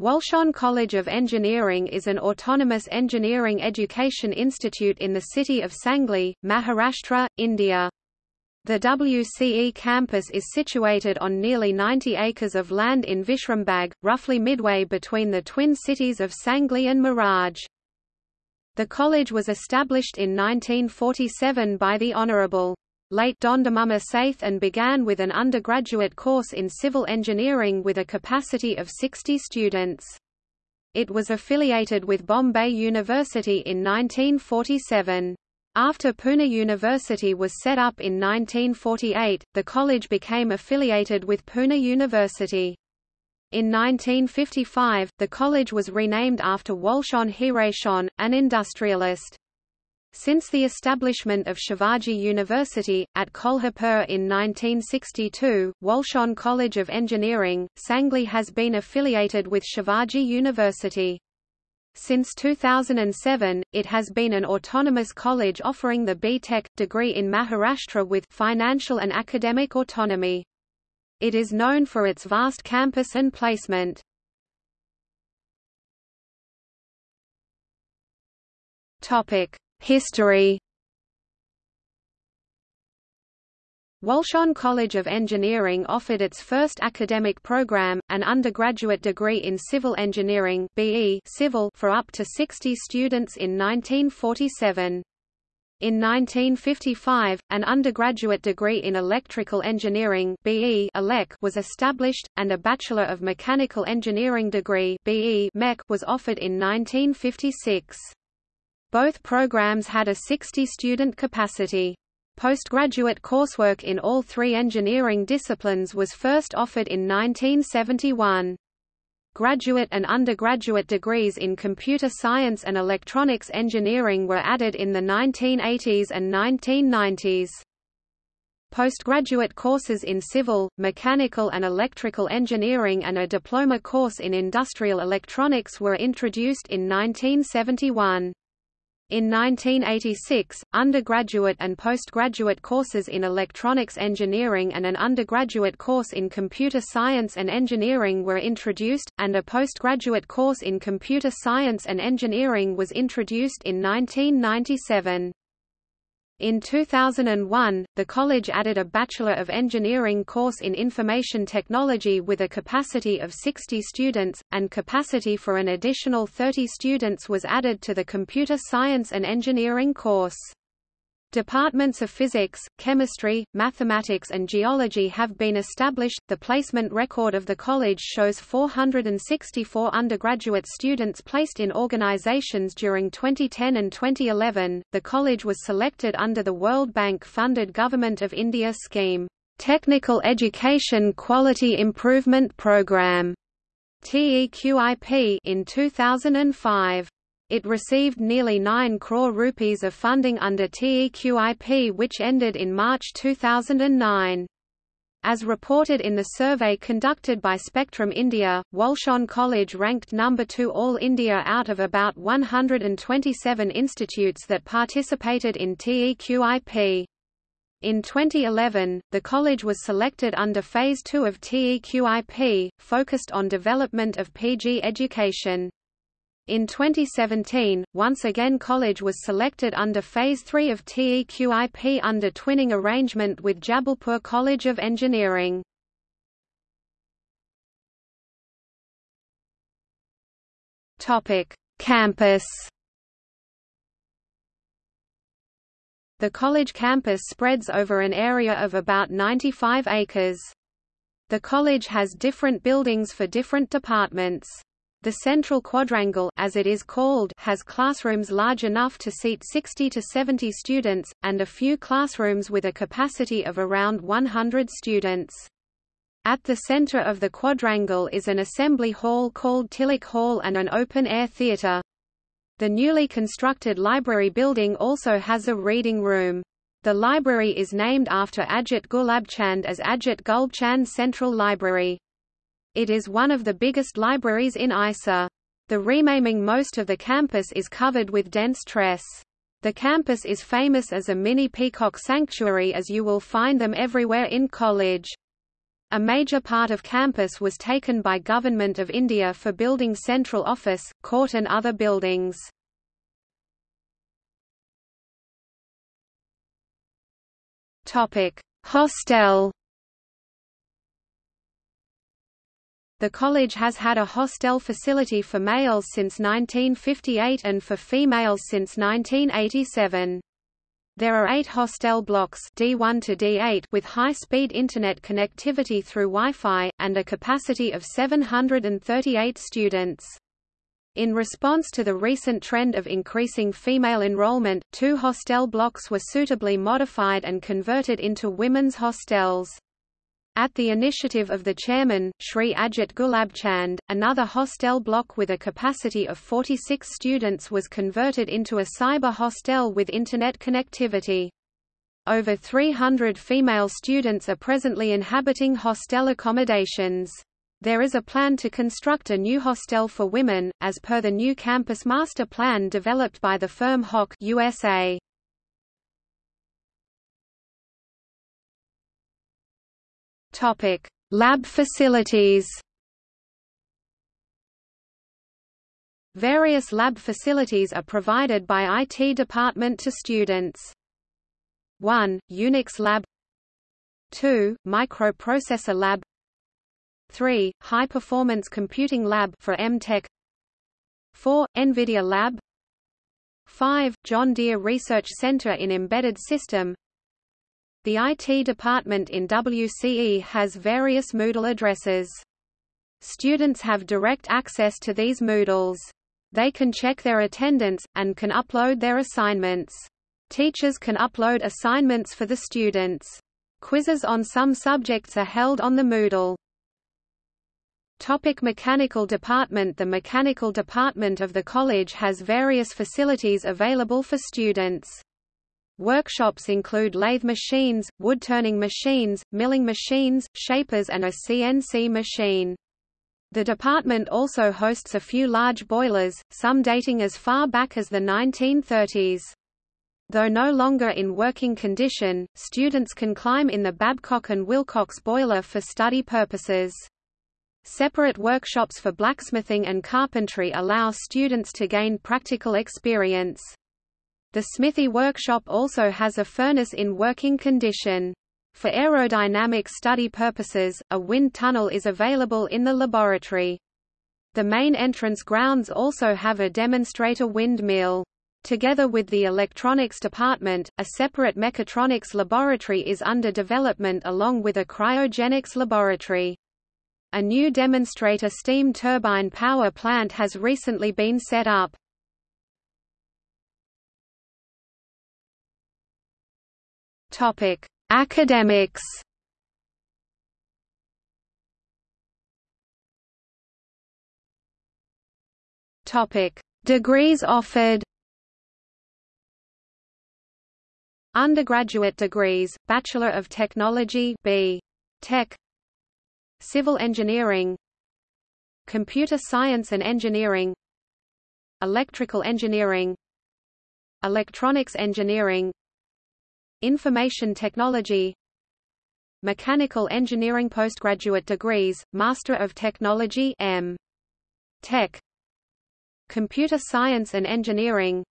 Walchand College of Engineering is an autonomous engineering education institute in the city of Sangli, Maharashtra, India. The WCE campus is situated on nearly 90 acres of land in Vishrambag, roughly midway between the twin cities of Sangli and Miraj. The college was established in 1947 by the Honourable late Dhondumama Sathe and began with an undergraduate course in civil engineering with a capacity of 60 students. It was affiliated with Bombay University in 1947. After Pune University was set up in 1948, the college became affiliated with Pune University. In 1955, the college was renamed after Walchand Hirachand, an industrialist. Since the establishment of Shivaji University, at Kolhapur in 1962, Walchand College of Engineering, Sangli has been affiliated with Shivaji University. Since 2007, it has been an autonomous college offering the B.Tech degree in Maharashtra with financial and academic autonomy. It is known for its vast campus and placement. Topic: History Walchand College of Engineering offered its first academic program, an undergraduate degree in civil engineering BE civil for up to 60 students in 1947. In 1955, an undergraduate degree in electrical engineering BE was established, and a Bachelor of Mechanical Engineering degree BE was offered in 1956. Both programs had a 60-student capacity. Postgraduate coursework in all three engineering disciplines was first offered in 1971. Graduate and undergraduate degrees in computer science and electronics engineering were added in the 1980s and 1990s. Postgraduate courses in civil, mechanical and electrical engineering and a diploma course in industrial electronics were introduced in 1971. In 1986, undergraduate and postgraduate courses in electronics engineering and an undergraduate course in computer science and engineering were introduced, and a postgraduate course in computer science and engineering was introduced in 1997. In 2001, the college added a Bachelor of Engineering course in Information Technology with a capacity of 60 students, and capacity for an additional 30 students was added to the Computer Science and Engineering course. Departments of physics, chemistry, mathematics and geology have been established. The placement record of the college shows 464 undergraduate students placed in organizations during 2010 and 2011. The college was selected under the World Bank funded Government of India scheme, Technical Education Quality Improvement Program, TEQIP in 2005. It received nearly 9 crore rupees of funding under TEQIP which ended in March 2009. As reported in the survey conducted by Spectrum India, Walchand College ranked number 2 all India out of about 127 institutes that participated in TEQIP. In 2011, the college was selected under Phase 2 of TEQIP, focused on development of PG education. In 2017, once again college was selected under Phase 3 of TEQIP under twinning arrangement with Jabalpur College of Engineering. Campus The college campus spreads over an area of about 95 acres. The college has different buildings for different departments. The central quadrangle as it is called has classrooms large enough to seat 60 to 70 students, and a few classrooms with a capacity of around 100 students. At the center of the quadrangle is an assembly hall called Tilak Hall and an open-air theater. The newly constructed library building also has a reading room. The library is named after Ajit Gulabchand as Ajit Gulabchand Central Library. It is one of the biggest libraries in ISA. The renaming most of the campus is covered with dense tress. The campus is famous as a mini peacock sanctuary as you will find them everywhere in college. A major part of campus was taken by Government of India for building central office, court and other buildings. Hostel The college has had a hostel facility for males since 1958 and for females since 1987. There are eight hostel blocks D1 to D8 with high-speed Internet connectivity through Wi-Fi, and a capacity of 738 students. In response to the recent trend of increasing female enrollment, two hostel blocks were suitably modified and converted into women's hostels. At the initiative of the chairman, Sri Ajit Gulabchand, another hostel block with a capacity of 46 students was converted into a cyber hostel with Internet connectivity. Over 300 female students are presently inhabiting hostel accommodations. There is a plan to construct a new hostel for women, as per the new campus master plan developed by the firm HOK USA. Topic: Lab facilities. Various lab facilities are provided by IT department to students. 1. Unix Lab 2. Microprocessor Lab 3. High Performance Computing Lab for MTech 4. NVIDIA Lab 5. John Deere Research Center in Embedded System the IT department in WCE has various Moodle addresses. Students have direct access to these Moodles. They can check their attendance, and can upload their assignments. Teachers can upload assignments for the students. Quizzes on some subjects are held on the Moodle. Topic mechanical department The mechanical department of the college has various facilities available for students. Workshops include lathe machines, wood-turning machines, milling machines, shapers and a CNC machine. The department also hosts a few large boilers, some dating as far back as the 1930s. Though no longer in working condition, students can climb in the Babcock and Wilcox boiler for study purposes. Separate workshops for blacksmithing and carpentry allow students to gain practical experience. The Smithy workshop also has a furnace in working condition. For aerodynamic study purposes, a wind tunnel is available in the laboratory. The main entrance grounds also have a demonstrator windmill. Together with the electronics department, a separate mechatronics laboratory is under development along with a cryogenics laboratory. A new demonstrator steam turbine power plant has recently been set up. Topic: Academics. Topic: Degrees offered. Undergraduate degrees: Bachelor of Technology (B. Tech), Civil Engineering, Computer Science and Engineering, Electrical Engineering, Electronics Engineering, Information Technology Mechanical Engineering Postgraduate degrees, Master of Technology M. Tech Computer Science and Engineering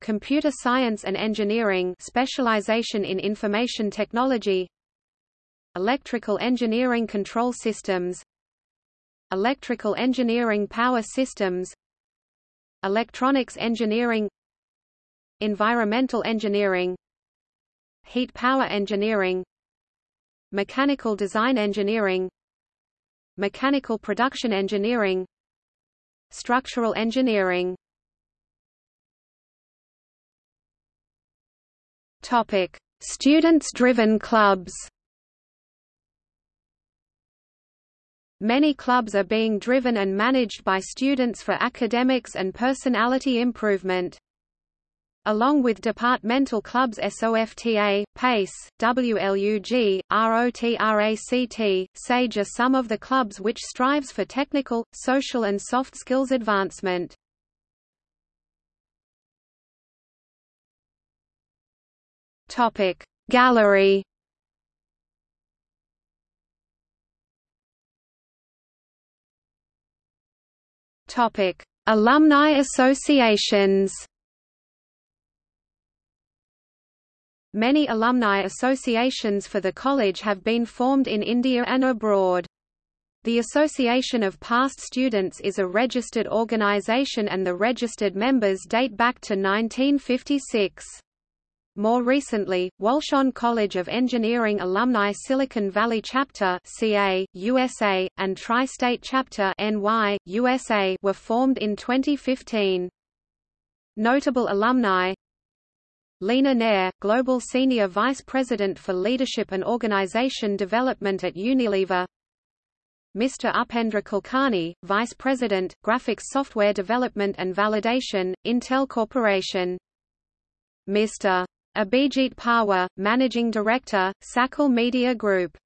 Computer Science and Engineering specialization in Information Technology Electrical Engineering Control Systems Electrical Engineering Power Systems Electronics Engineering Environmental Engineering Heat power engineering Mechanical design engineering Mechanical production engineering Structural engineering Topic: Students-driven clubs. Many clubs are being driven and managed by students for academics and personality improvement along with departmental clubs SOFTA, PACE, WLUG, ROTRACT, SAGE are some of the clubs which strives for technical, social and soft skills advancement. Gallery Alumni associations Many alumni associations for the college have been formed in India and abroad. The Association of Past Students is a registered organization and the registered members date back to 1956. More recently, Walchand College of Engineering Alumni Silicon Valley Chapter CA, USA, and Tri-State Chapter NY, USA were formed in 2015. Notable alumni Leena Nair, Global Senior Vice President for Leadership and Organization Development at Unilever Mr. Upendra Kulkarni, Vice President, Graphics Software Development and Validation, Intel Corporation Mr. Abhijit Pawar, Managing Director, Sakal Media Group